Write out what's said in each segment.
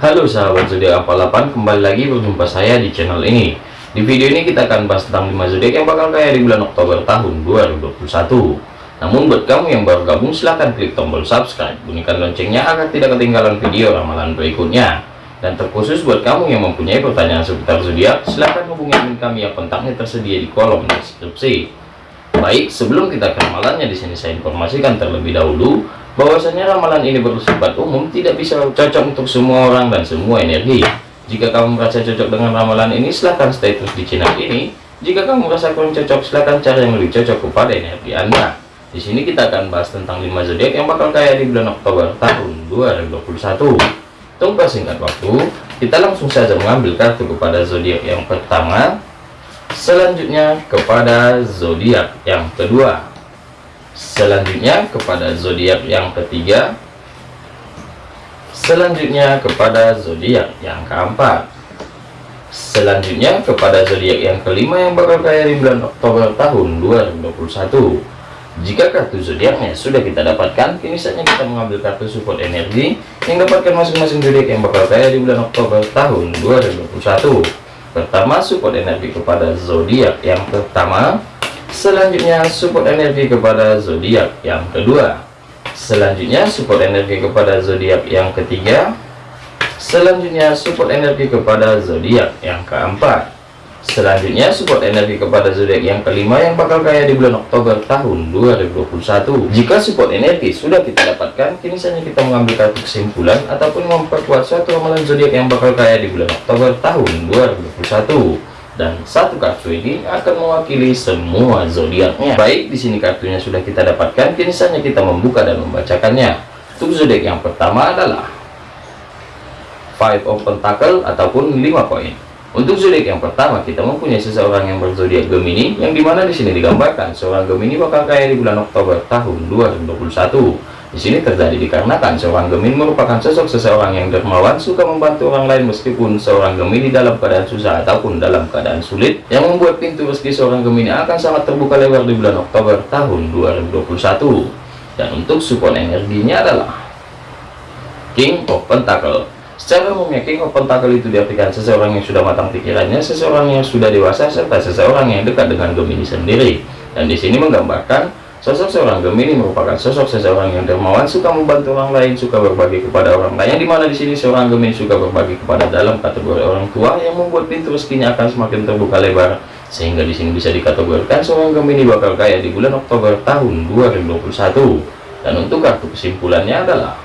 Halo sahabat zodiak 48 kembali lagi berjumpa saya di channel ini. Di video ini kita akan bahas tentang 5 zodiak yang bakal kaya di bulan Oktober tahun 2021 namun buat kamu yang baru gabung silahkan klik tombol subscribe. Bunyikan loncengnya agar tidak ketinggalan video ramalan berikutnya. Dan terkhusus buat kamu yang mempunyai pertanyaan seputar zodiak silahkan hubungi admin kami yang kontaknya tersedia di kolom deskripsi. Baik sebelum kita ke ramalannya di sini saya informasikan terlebih dahulu bahwasanya ramalan ini bersifat umum tidak bisa cocok untuk semua orang dan semua energi. Jika kamu merasa cocok dengan ramalan ini silahkan stay terus di channel ini. Jika kamu merasa kurang cocok silahkan cari yang lebih cocok kepada energi anda. Di sini kita akan bahas tentang 5 zodiak yang bakal kaya di bulan Oktober tahun 2021 tunggu singkat waktu kita langsung saja mengambil kartu kepada zodiak yang pertama. Selanjutnya kepada zodiak yang kedua selanjutnya kepada zodiak yang ketiga. Selanjutnya kepada zodiak yang keempat. Selanjutnya kepada zodiak yang kelima yang bakal kaya di bulan Oktober tahun 2021 jika kartu zodiaknya? Sudah kita dapatkan. Kini saatnya kita mengambil kartu support energi yang dapatkan masing-masing zodiak yang bakal kaya di bulan Oktober tahun 2021 pertama support energi kepada zodiak yang pertama selanjutnya support energi kepada zodiak yang kedua. Selanjutnya support energi kepada zodiak yang ketiga. Selanjutnya support energi kepada zodiak yang keempat. Selanjutnya support energi kepada zodiak yang kelima yang bakal kaya di bulan Oktober tahun 2021 jika support energi sudah kita dapatkan kini saja kita mengambil kartu kesimpulan ataupun memperkuat suatu ramalan zodiak yang bakal kaya di bulan Oktober tahun 2021 dan satu kartu ini akan mewakili semua zodiaknya. Baik, di sini kartunya sudah kita dapatkan, kini saatnya kita membuka dan membacakannya. Untuk zodiak yang pertama adalah Five of Pentacle ataupun 5 koin. Untuk zodiak yang pertama, kita mempunyai seseorang yang berzodiak Gemini, yang di mana di sini digambarkan seorang Gemini bakal kaya di bulan Oktober tahun 2021 di sini terjadi dikarenakan seorang Gemini merupakan sosok seseorang yang dermawan, suka membantu orang lain meskipun seorang Gemini dalam keadaan susah ataupun dalam keadaan sulit, yang membuat pintu rezeki seorang Gemini akan sangat terbuka lebar di bulan Oktober tahun 2021. Dan untuk support energinya adalah King of Pentacle. Secara umumnya King of Pentacle itu diartikan seseorang yang sudah matang pikirannya, seseorang yang sudah dewasa, serta seseorang yang dekat dengan Gemini sendiri. Dan di sini menggambarkan Sosok seorang Gemini merupakan sosok seseorang yang dermawan, suka membantu orang lain, suka berbagi kepada orang lain. Yang di mana di sini seorang Gemini suka berbagi kepada dalam kategori orang tua yang membuat pintu rezekinya akan semakin terbuka lebar. Sehingga di sini bisa dikategorikan seorang Gemini bakal kaya di bulan Oktober tahun 2021. Dan untuk kartu kesimpulannya adalah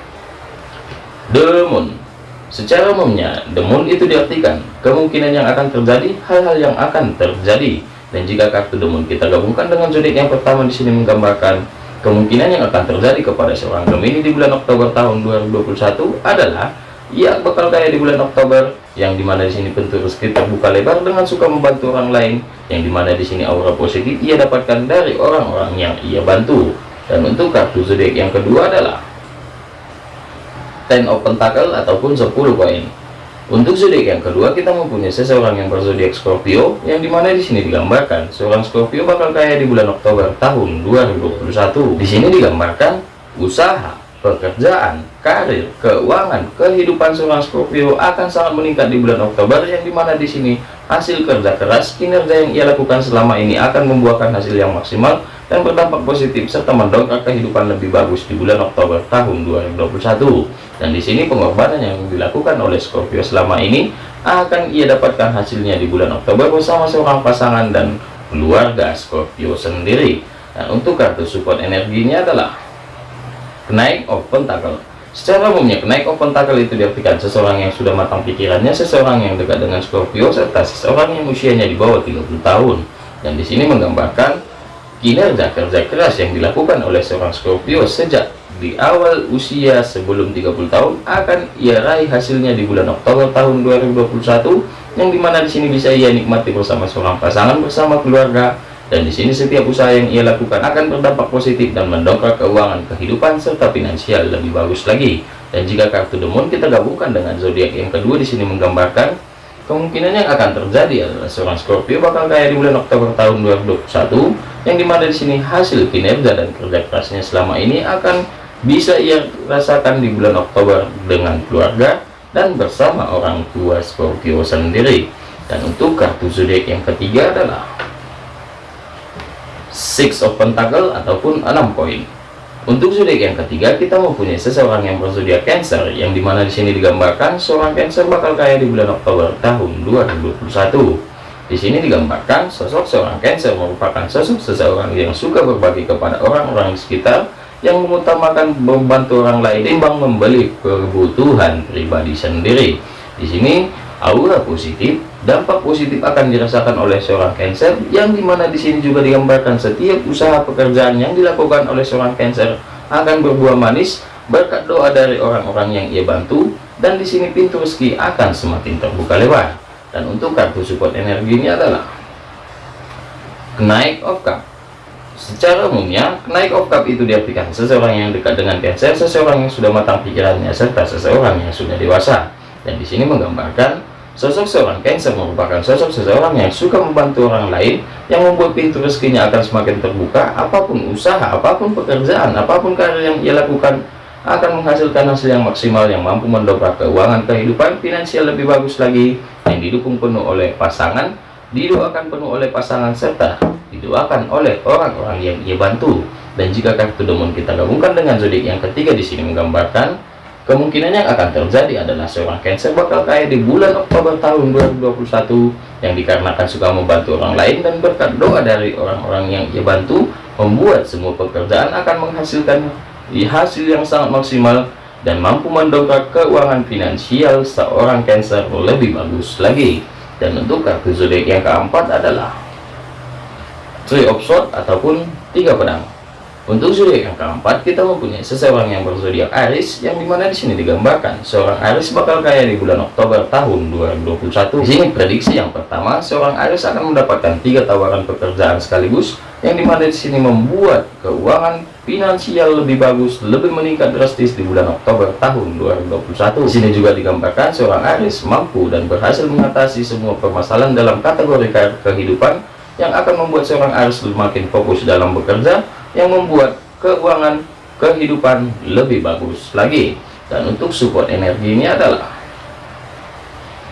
The Moon. Secara umumnya, The Moon itu diartikan kemungkinan yang akan terjadi, hal-hal yang akan terjadi dan jika kartu demon kita gabungkan dengan zodiak yang pertama di sini menggambarkan kemungkinan yang akan terjadi kepada seorang Gemini di bulan Oktober tahun 2021 adalah ia bakal kaya di bulan Oktober yang di mana di sini pintu rezeki terbuka lebar dengan suka membantu orang lain yang di mana di sini aura positif ia dapatkan dari orang-orang yang ia bantu. Dan untuk kartu zodiak yang kedua adalah Ten of Pentacle ataupun 10 koin untuk zodiak yang kedua kita mempunyai seseorang yang berzodiak Scorpio yang di mana di sini digambarkan seorang Scorpio bakal kaya di bulan Oktober tahun 2021. Di sini digambarkan usaha, pekerjaan, karir, keuangan, kehidupan seorang Scorpio akan sangat meningkat di bulan Oktober yang di mana di sini hasil kerja keras kinerja yang ia lakukan selama ini akan membuahkan hasil yang maksimal dan berdampak positif serta mendongkrak kehidupan lebih bagus di bulan Oktober tahun 2021 dan di sini pengorbanan yang dilakukan oleh Scorpio selama ini akan ia dapatkan hasilnya di bulan Oktober bersama seorang pasangan dan keluarga Scorpio sendiri. Dan untuk kartu support energinya adalah kenaik of pentacle secara umumnya kenaik of pentacle itu diartikan seseorang yang sudah matang pikirannya seseorang yang dekat dengan Scorpio serta seseorang yang usianya di bawah 30 tahun. Dan di sini menggambarkan kinerja kerja keras yang dilakukan oleh seorang Scorpio sejak di awal usia sebelum 30 tahun akan ia raih hasilnya di bulan Oktober tahun 2021 yang di mana di sini bisa ia nikmati bersama seorang pasangan bersama keluarga dan di sini setiap usaha yang ia lakukan akan berdampak positif dan mendongkrak keuangan kehidupan serta finansial lebih bagus lagi. Dan jika kartu demon kita gabungkan dengan zodiak yang kedua di sini menggambarkan kemungkinan yang akan terjadi adalah seorang Scorpio bakal kaya di bulan Oktober tahun 2021 yang di mana di sini hasil kinerja dan kerja kerasnya selama ini akan bisa ia rasakan di bulan Oktober dengan keluarga dan bersama orang tua Scorpio sendiri. Dan untuk kartu zodiak yang ketiga adalah Six of Pentacle ataupun 6 koin untuk zodiak yang ketiga kita mempunyai seseorang yang berzodiak Cancer yang di mana di sini digambarkan seorang Cancer bakal kaya di bulan Oktober tahun 2021 di sini digambarkan sosok seorang Cancer merupakan sosok seseorang yang suka berbagi kepada orang-orang di sekitar yang mengutamakan membantu orang lain timbang membeli kebutuhan pribadi sendiri. Di sini aura positif, dampak positif akan dirasakan oleh seorang Cancer yang di mana di sini juga digambarkan setiap usaha pekerjaan yang dilakukan oleh seorang Cancer akan berbuah manis berkat doa dari orang-orang yang ia bantu dan di sini pintu rezeki akan semakin terbuka lebar. Dan untuk kartu support energi ini adalah Knight of Cup Secara umumnya, naik of cup itu diartikan seseorang yang dekat dengan cancer, seseorang yang sudah matang pikirannya, serta seseorang yang sudah dewasa. Dan di sini menggambarkan sosok seorang cancer merupakan sosok seseorang yang suka membantu orang lain, yang membuat pintu rezekinya akan semakin terbuka, apa pun usaha, apa pun pekerjaan, apa pun karir yang ia lakukan, akan menghasilkan hasil yang maksimal yang mampu mendobrak keuangan kehidupan finansial lebih bagus lagi, yang didukung penuh oleh pasangan, didoakan penuh oleh pasangan serta didoakan oleh orang-orang yang ia bantu. Dan jika kartu demon kita gabungkan dengan zodiak yang ketiga di sini menggambarkan kemungkinan yang akan terjadi adalah seorang Cancer bakal kaya di bulan Oktober tahun 2021 yang dikarenakan suka membantu orang lain dan berkat doa dari orang-orang yang ia bantu membuat semua pekerjaan akan menghasilkan hasil yang sangat maksimal dan mampu mendongkrak keuangan finansial seorang Cancer lebih bagus lagi. Dan untuk kartu zodiak yang keempat adalah Three of Swords ataupun tiga pedang untuk zodiak yang keempat kita mempunyai seseorang yang berzodiak Aries yang di mana di sini digambarkan seorang Aries bakal kaya di bulan Oktober tahun 2021 di sini prediksi yang pertama seorang Aries akan mendapatkan tiga tawaran pekerjaan sekaligus yang di mana di sini membuat keuangan finansial lebih bagus, lebih meningkat drastis di bulan Oktober tahun 2021. Di sini juga digambarkan seorang Aries mampu dan berhasil mengatasi semua permasalahan dalam kategori kehidupan yang akan membuat seorang Aries semakin fokus dalam bekerja, yang membuat keuangan kehidupan lebih bagus lagi. Dan untuk support energi ini adalah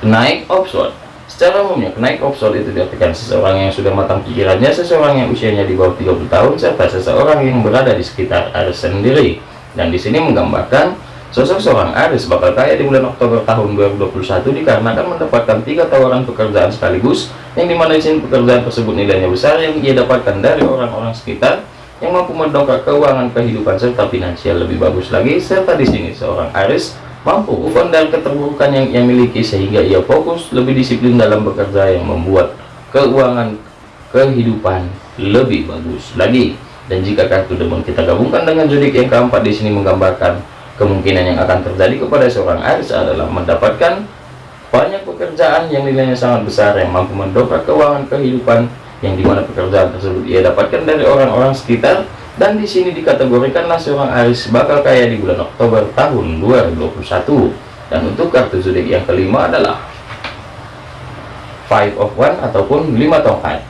naik offshore Secara umumnya, kenaik offshore itu diartikan seseorang yang sudah matang pikirannya, seseorang yang usianya di bawah 30 tahun, serta seseorang yang berada di sekitar Aries sendiri. Dan di sini menggambarkan sosok seorang Aries bakal kaya di bulan Oktober tahun 2021 dikarenakan mendapatkan tiga tawaran pekerjaan sekaligus, yang di mana di sini pekerjaan tersebut nilainya besar yang ia dapatkan dari orang-orang sekitar yang mampu mendongkrak keuangan kehidupan serta finansial lebih bagus lagi serta di sini seorang Aries mampu bukan dari keterburukan yang ia miliki sehingga ia fokus lebih disiplin dalam bekerja yang membuat keuangan kehidupan lebih bagus lagi. Dan jika kartu demon kita gabungkan dengan zodiak yang keempat di sini menggambarkan kemungkinan yang akan terjadi kepada seorang Aries adalah mendapatkan banyak pekerjaan yang nilainya sangat besar yang mampu mendongkrak keuangan kehidupan yang di mana pekerjaan tersebut ia dapatkan dari orang-orang sekitar dan di sini dikategorikanlah seorang Aries bakal kaya di bulan Oktober tahun 2021 dan untuk kartu zodiak yang kelima adalah five of one ataupun lima tongkat.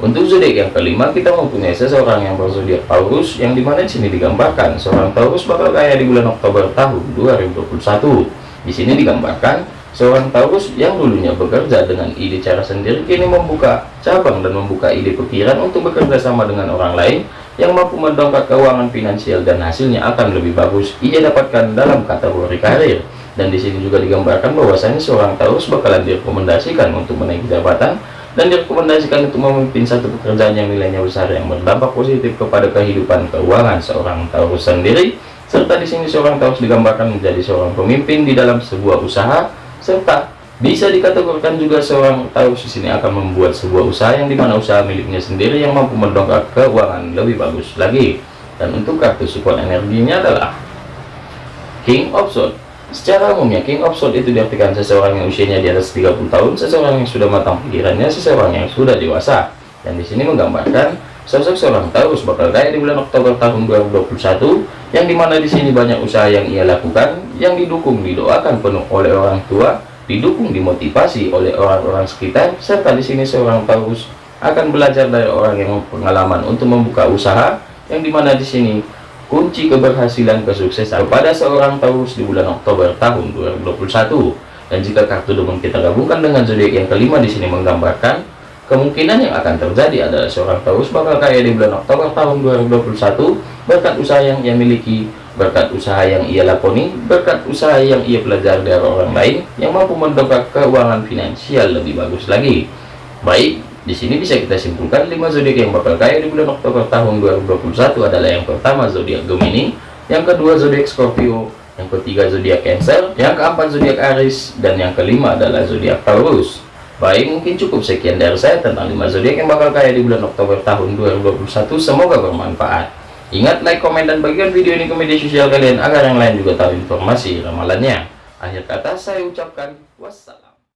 Untuk zodiak yang kelima kita mempunyai seseorang yang berzodiak Taurus yang di mana di sini digambarkan seorang Taurus bakal kaya di bulan Oktober tahun 2021 di sini digambarkan seorang Taurus yang dulunya bekerja dengan ide cara sendiri kini membuka cabang dan membuka ide pikiran untuk bekerja sama dengan orang lain yang mampu mendongkrak keuangan finansial dan hasilnya akan lebih bagus ia dapatkan dalam kategori karir. Dan di sini juga digambarkan bahwasanya seorang Taurus bakalan direkomendasikan untuk menaiki jabatan dan direkomendasikan untuk memimpin satu pekerjaan yang nilainya besar yang berdampak positif kepada kehidupan keuangan seorang Taurus sendiri. Serta di sini seorang Taurus digambarkan menjadi seorang pemimpin di dalam sebuah usaha serta bisa dikategorikan juga seorang Taurus di sini akan membuat sebuah usaha yang di mana usaha miliknya sendiri yang mampu mendongkrak keuangan lebih bagus lagi. Dan untuk kartu support energinya adalah King of Swords. Secara umumnya King of Swords itu diartikan seseorang yang usianya di atas 30 tahun, seseorang yang sudah matang pikirannya, seseorang yang sudah dewasa. Dan di sini menggambarkan sosok seorang Taurus bakal kaya di bulan Oktober tahun 2021 yang di mana di sini banyak usaha yang ia lakukan yang didukung didoakan penuh oleh orang tua didukung dimotivasi oleh orang-orang sekitar serta di sini seorang Taurus akan belajar dari orang yang pengalaman untuk membuka usaha yang di mana di sini kunci keberhasilan kesuksesan kepada seorang Taurus di bulan Oktober tahun 2021 dan jika kartu demun kita gabungkan dengan zodiak yang kelima di sini menggambarkan kemungkinan yang akan terjadi adalah seorang Taurus bakal kaya di bulan Oktober tahun 2021 berkat usaha yang ia miliki berkat usaha yang ia lakoni berkat usaha yang ia pelajari dari orang lain yang mampu mendongkrak keuangan finansial lebih bagus lagi baik di sini bisa kita simpulkan 5 zodiak yang bakal kaya di bulan Oktober tahun 2021 adalah yang pertama zodiak Gemini, yang kedua zodiak Scorpio, yang ketiga zodiak Cancer, yang keempat zodiak Aries, dan yang kelima adalah zodiak Taurus. Baik, mungkin cukup sekian dari saya tentang 5 zodiak yang bakal kaya di bulan Oktober tahun 2021. Semoga bermanfaat. Ingat like, komen, dan bagikan video ini ke media sosial kalian agar yang lain juga tahu informasi ramalannya. Akhir kata saya ucapkan wassalam.